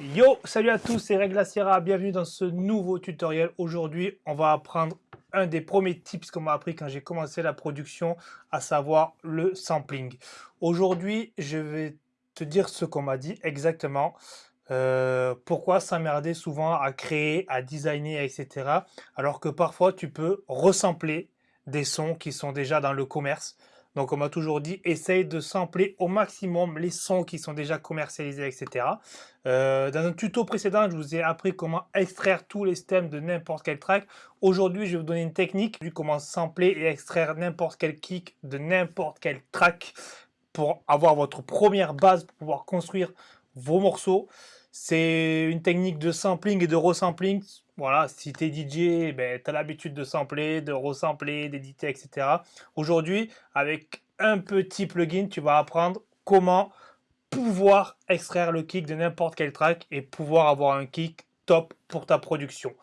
Yo, salut à tous, c'est Regla Sierra, bienvenue dans ce nouveau tutoriel. Aujourd'hui, on va apprendre un des premiers tips qu'on m'a appris quand j'ai commencé la production, à savoir le sampling. Aujourd'hui, je vais te dire ce qu'on m'a dit exactement. Euh, pourquoi s'emmerder souvent à créer, à designer, etc. Alors que parfois, tu peux resampler des sons qui sont déjà dans le commerce. Donc on m'a toujours dit, essaye de sampler au maximum les sons qui sont déjà commercialisés, etc. Euh, dans un tuto précédent, je vous ai appris comment extraire tous les stems de n'importe quel track. Aujourd'hui, je vais vous donner une technique, vu comment sampler et extraire n'importe quel kick de n'importe quel track pour avoir votre première base pour pouvoir construire vos morceaux. C'est une technique de sampling et de resampling voilà, si tu es DJ, ben, tu as l'habitude de sampler, de resampler, d'éditer, etc. Aujourd'hui, avec un petit plugin, tu vas apprendre comment pouvoir extraire le kick de n'importe quel track et pouvoir avoir un kick top pour ta production.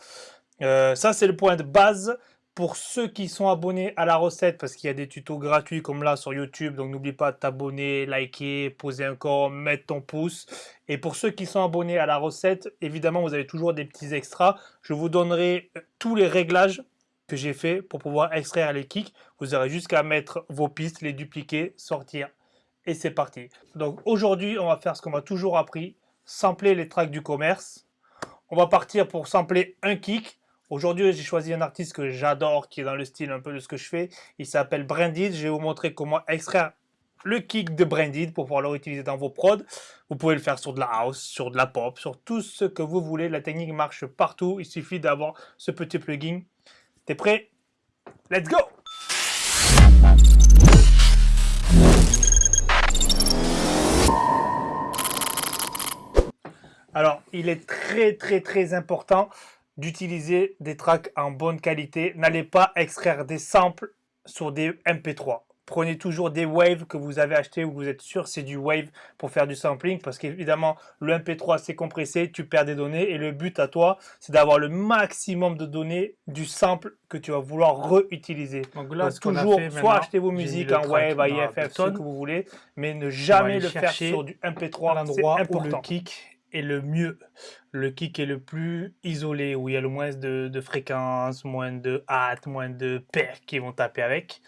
Euh, ça, c'est le point de base pour ceux qui sont abonnés à la recette, parce qu'il y a des tutos gratuits comme là sur YouTube, donc n'oublie pas de t'abonner, liker, poser un commentaire, mettre ton pouce. Et pour ceux qui sont abonnés à la recette, évidemment, vous avez toujours des petits extras. Je vous donnerai euh, tous les réglages que j'ai fait pour pouvoir extraire les kicks. Vous aurez jusqu'à mettre vos pistes, les dupliquer, sortir, et c'est parti. Donc aujourd'hui, on va faire ce qu'on m'a toujours appris, sampler les tracks du commerce. On va partir pour sampler un kick. Aujourd'hui, j'ai choisi un artiste que j'adore, qui est dans le style un peu de ce que je fais. Il s'appelle Branded. Je vais vous montrer comment extraire le kick de Branded pour pouvoir le réutiliser dans vos prods. Vous pouvez le faire sur de la house, sur de la pop, sur tout ce que vous voulez. La technique marche partout. Il suffit d'avoir ce petit plugin. T'es prêt? Let's go Alors, il est très très très important d'utiliser des tracks en bonne qualité. N'allez pas extraire des samples sur des MP3. Prenez toujours des waves que vous avez acheté ou vous êtes sûr c'est du wave pour faire du sampling parce qu'évidemment le MP3 c'est compressé, tu perds des données et le but à toi c'est d'avoir le maximum de données du sample que tu vas vouloir réutiliser. Donc là, toujours soit acheter vos musiques en wave, IFF, ce que vous voulez, mais ne jamais le faire sur du MP3 à l'endroit où le kick le mieux, le kick est le plus isolé, où il y a le moins de, de fréquences, moins de hâte, moins de paires qui vont taper avec.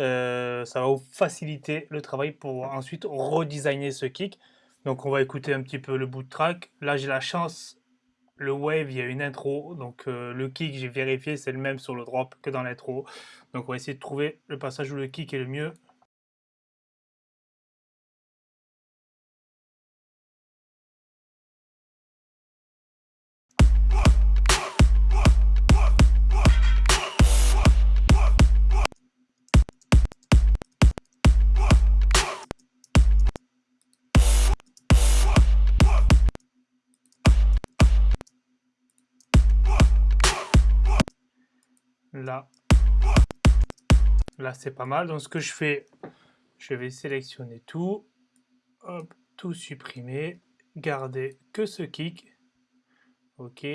Euh, ça va vous faciliter le travail pour ensuite redesigner ce kick. Donc on va écouter un petit peu le bout de track. Là j'ai la chance, le wave, il y a une intro, donc euh, le kick j'ai vérifié c'est le même sur le drop que dans l'intro. Donc on va essayer de trouver le passage où le kick est le mieux. Là, là c'est pas mal. Donc ce que je fais, je vais sélectionner tout, hop, tout supprimer, garder que ce kick. Ok.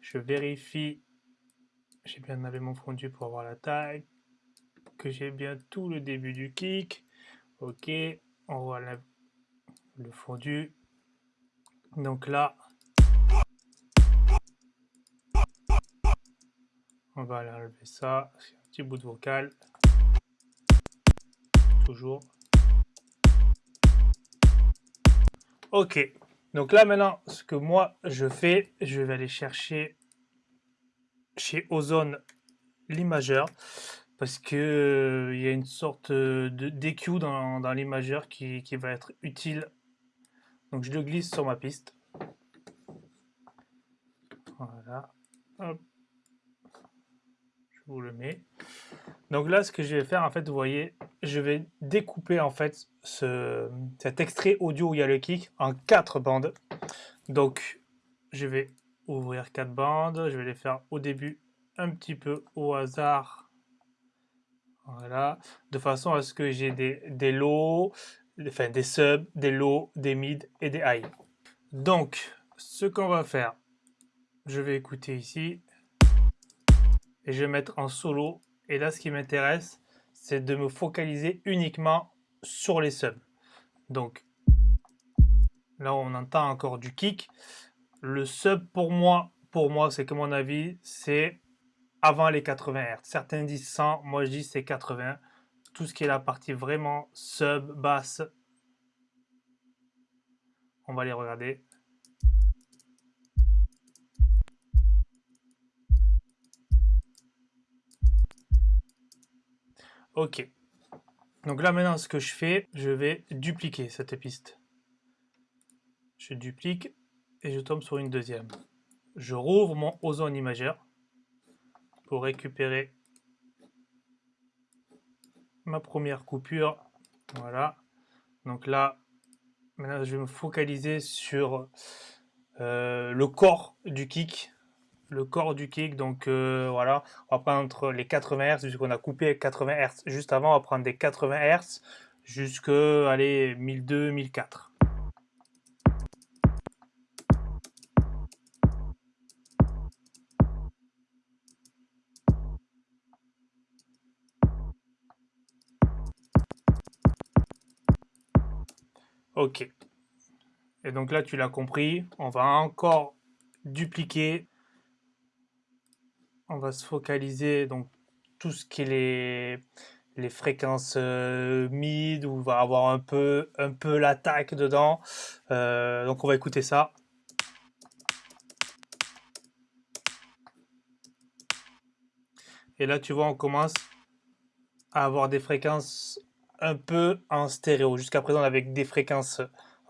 Je vérifie, j'ai bien enlevé mon fondu pour avoir la taille, que j'ai bien tout le début du kick. Ok, on voit le fondu. Donc là, On va aller enlever ça. Un petit bout de vocal. Toujours. Ok. Donc là maintenant, ce que moi je fais, je vais aller chercher chez Ozone l'imageur parce que euh, il y a une sorte de dans, dans l'imageur qui, qui va être utile. Donc je le glisse sur ma piste. Voilà. Hop le mets. Donc là, ce que je vais faire, en fait, vous voyez, je vais découper en fait ce, cet extrait audio où il y a le kick en quatre bandes. Donc, je vais ouvrir quatre bandes. Je vais les faire au début un petit peu au hasard. Voilà. De façon à ce que j'ai des, des enfin des subs, des lows, des mid et des high. Donc, ce qu'on va faire, je vais écouter ici et je vais mettre en solo. Et là, ce qui m'intéresse, c'est de me focaliser uniquement sur les subs. Donc, Là, on entend encore du kick. Le sub, pour moi, pour moi, c'est que mon avis, c'est avant les 80 Hz. Certains disent 100, moi je dis c'est 80. Tout ce qui est la partie vraiment sub, basse, on va les regarder. Ok. Donc là maintenant ce que je fais, je vais dupliquer cette piste. Je duplique et je tombe sur une deuxième. Je rouvre mon ozone imageur pour récupérer ma première coupure. Voilà. Donc là, maintenant je vais me focaliser sur euh, le corps du kick le corps du kick. Donc euh, voilà, on va prendre les 80 Hz, puisqu'on a coupé 80 Hz juste avant, on va prendre des 80 Hz jusque allez, 1002, 1004. Ok. Et donc là, tu l'as compris, on va encore dupliquer on va se focaliser donc tout ce qui est les, fréquences euh, mid où on va avoir un peu un peu l'attaque dedans. Euh, donc on va écouter ça. Et là tu vois on commence à avoir des fréquences un peu en stéréo. Jusqu'à présent avec des fréquences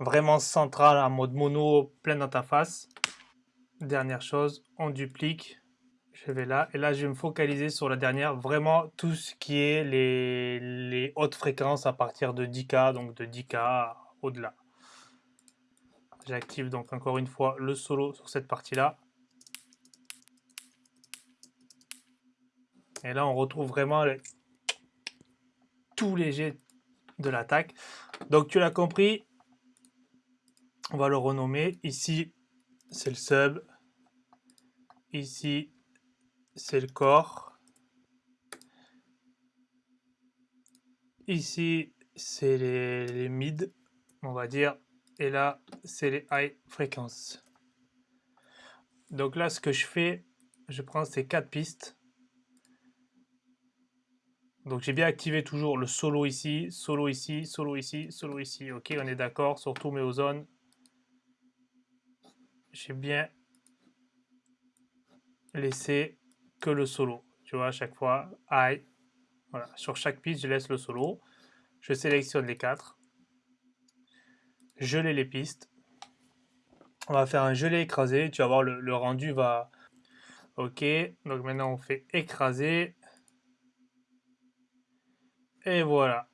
vraiment centrales en mode mono plein dans dernière chose on duplique je vais là, et là je vais me focaliser sur la dernière, vraiment tout ce qui est les, hautes fréquences à partir de 10K, donc de 10K au-delà. J'active donc encore une fois le solo sur cette partie-là. Et là on retrouve vraiment tout léger de l'attaque. Donc tu l'as compris, on va le renommer. Ici c'est le sub, ici c'est le corps. Ici, c'est les, mid, on va dire. Et là, c'est les high fréquences. Donc là, ce que je fais, je prends ces quatre pistes. Donc j'ai bien activé toujours le solo ici, solo ici, solo ici, solo ici. Ok, on est d'accord sur tous mes zones. J'ai bien laissé que le solo. Tu vois, à chaque fois, I. Voilà, sur chaque piste, je laisse le solo. Je sélectionne les quatre. Geler les pistes. On va faire un gelé écrasé. Tu vas voir, le, le rendu va... Ok, donc maintenant on fait écraser. Et voilà.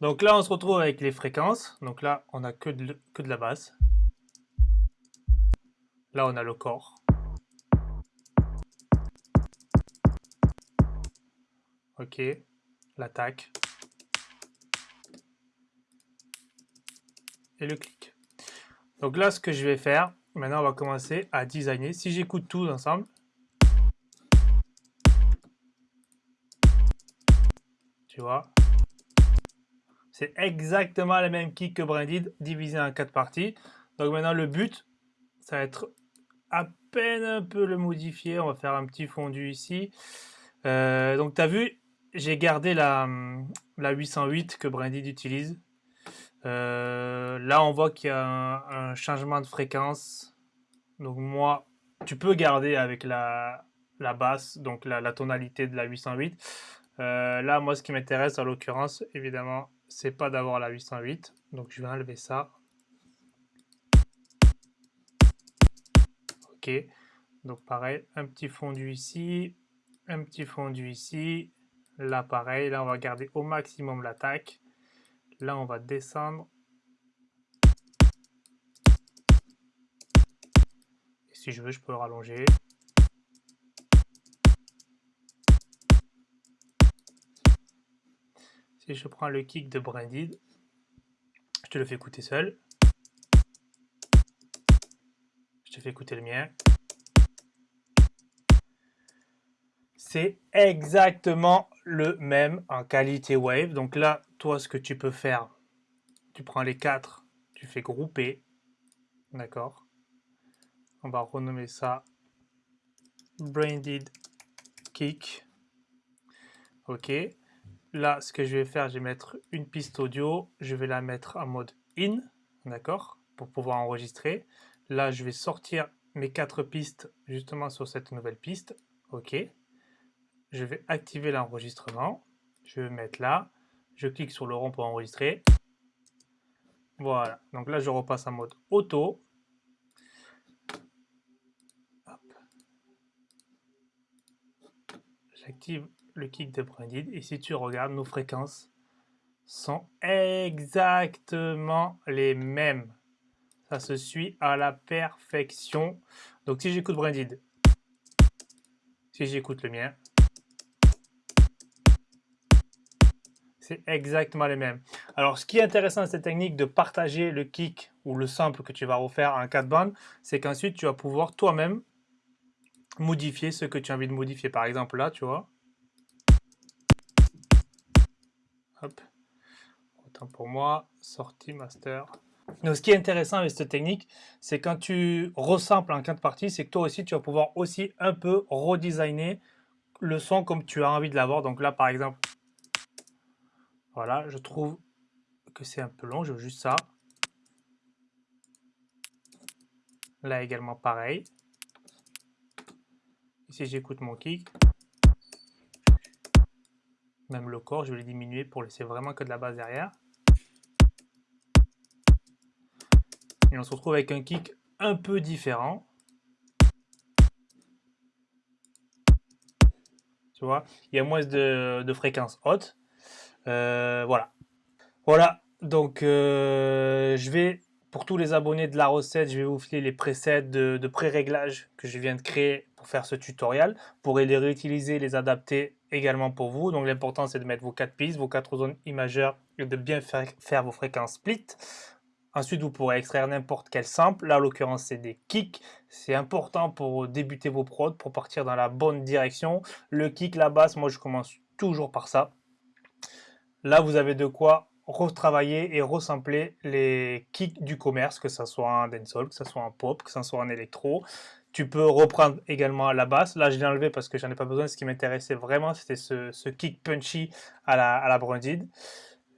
Donc là, on se retrouve avec les fréquences. Donc là, on a que de, que de la basse. Là, on a le corps. Ok, l'attaque. Et le clic. Donc là, ce que je vais faire, maintenant on va commencer à designer. Si j'écoute tout ensemble, tu vois, c'est exactement la même kick que Branded, divisé en quatre parties. Donc maintenant, le but, ça va être à peine un peu le modifier. On va faire un petit fondu ici. Euh, donc tu as vu, j'ai gardé la, la 808 que Branded utilise. Euh, là, on voit qu'il y a un, changement de fréquence. Donc moi, tu peux garder avec la, la basse, donc la, tonalité de la 808. Euh, là, moi, ce qui m'intéresse, en l'occurrence, évidemment, c'est pas d'avoir la 808. Donc, je vais enlever ça. Ok. Donc, pareil, un petit fondu ici, un petit fondu ici, Là, pareil, là, on va garder au maximum l'attaque. Là, on va descendre. Et si je veux, je peux le rallonger. Si je prends le kick de Branded, je te le fais écouter seul. Je te fais écouter le mien. c'est exactement le même en qualité wave. Donc là, toi, ce que tu peux faire, tu prends les quatre, tu fais grouper. D'accord On va renommer ça Branded Kick. Ok. Là, ce que je vais faire, je vais mettre une piste audio. Je vais la mettre en mode in. D'accord Pour pouvoir enregistrer. Là, je vais sortir mes quatre pistes justement sur cette nouvelle piste. Ok. Je vais activer l'enregistrement. Je vais mettre là. Je clique sur le rond pour enregistrer. Voilà. Donc là, je repasse en mode auto. J'active le kick de Branded. Et si tu regardes, nos fréquences sont exactement les mêmes. Ça se suit à la perfection. Donc si j'écoute Branded, si j'écoute le mien, c'est exactement les mêmes. Alors ce qui est intéressant dans cette technique de partager le kick ou le sample que tu vas refaire en 4 bandes, c'est qu'ensuite tu vas pouvoir toi-même modifier ce que tu as envie de modifier. Par exemple là, tu vois. Hop. Autant pour moi, sortie master. Donc, ce qui est intéressant avec cette technique, c'est quand tu ressamples en quatre parties, c'est que toi aussi, tu vas pouvoir aussi un peu redesigner le son comme tu as envie de l'avoir. Donc là, par exemple, voilà, je trouve que c'est un peu long, je veux juste ça. Là également, pareil. Ici, j'écoute mon kick. Même le corps, je vais le diminuer pour laisser vraiment que de la basse derrière. Et on se retrouve avec un kick un peu différent. Tu vois, il y a moins de, de fréquences hautes. Euh, voilà. Voilà, donc euh, je vais, pour tous les abonnés de la recette, je vais vous filer les presets de, pré-réglage que je viens de créer pour faire ce tutoriel. Vous pourrez les réutiliser, les adapter également pour vous. Donc l'important c'est de mettre vos quatre pistes, vos quatre zones imageurs et de bien faire, faire vos fréquences split. Ensuite, vous pourrez extraire n'importe quel sample. Là, en l'occurrence, c'est des kicks. C'est important pour débuter vos prods, pour partir dans la bonne direction. Le kick, la basse, moi, je commence toujours par ça. Là, vous avez de quoi retravailler et resampler les kicks du commerce, que ce soit en dancehall, que ce soit en pop, que ce soit en électro. Tu peux reprendre également la basse. Là, je l'ai enlevé parce que j'en ai pas besoin. Ce qui m'intéressait vraiment, c'était ce, kick punchy à la, à.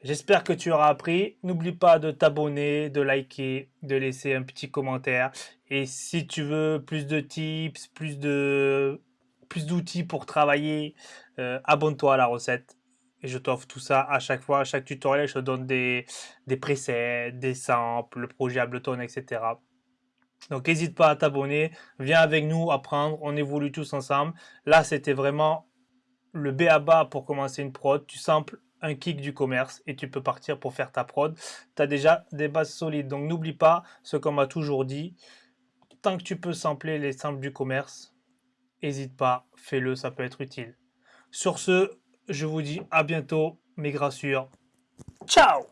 J'espère que tu auras appris. N'oublie pas de t'abonner, de liker, de laisser un petit commentaire. Et si tu veux plus de tips, plus d'outils pour travailler, euh, abonne-toi à la recette. Et je t'offre tout ça à chaque fois, à chaque tutoriel, je te donne des, des presets, des samples, le projet Ableton, etc. Donc n'hésite pas à t'abonner, viens avec nous apprendre, on évolue tous ensemble. Là, c'était vraiment le B à bas pour commencer une prod. Tu samples un kick du commerce et tu peux partir pour faire ta prod. Tu as déjà des bases solides. Donc n'oublie pas ce qu'on m'a toujours dit. Tant que tu peux sampler les samples du commerce, n'hésite pas, fais-le, ça peut être utile. Sur ce, je vous dis à bientôt, mes grassures. Ciao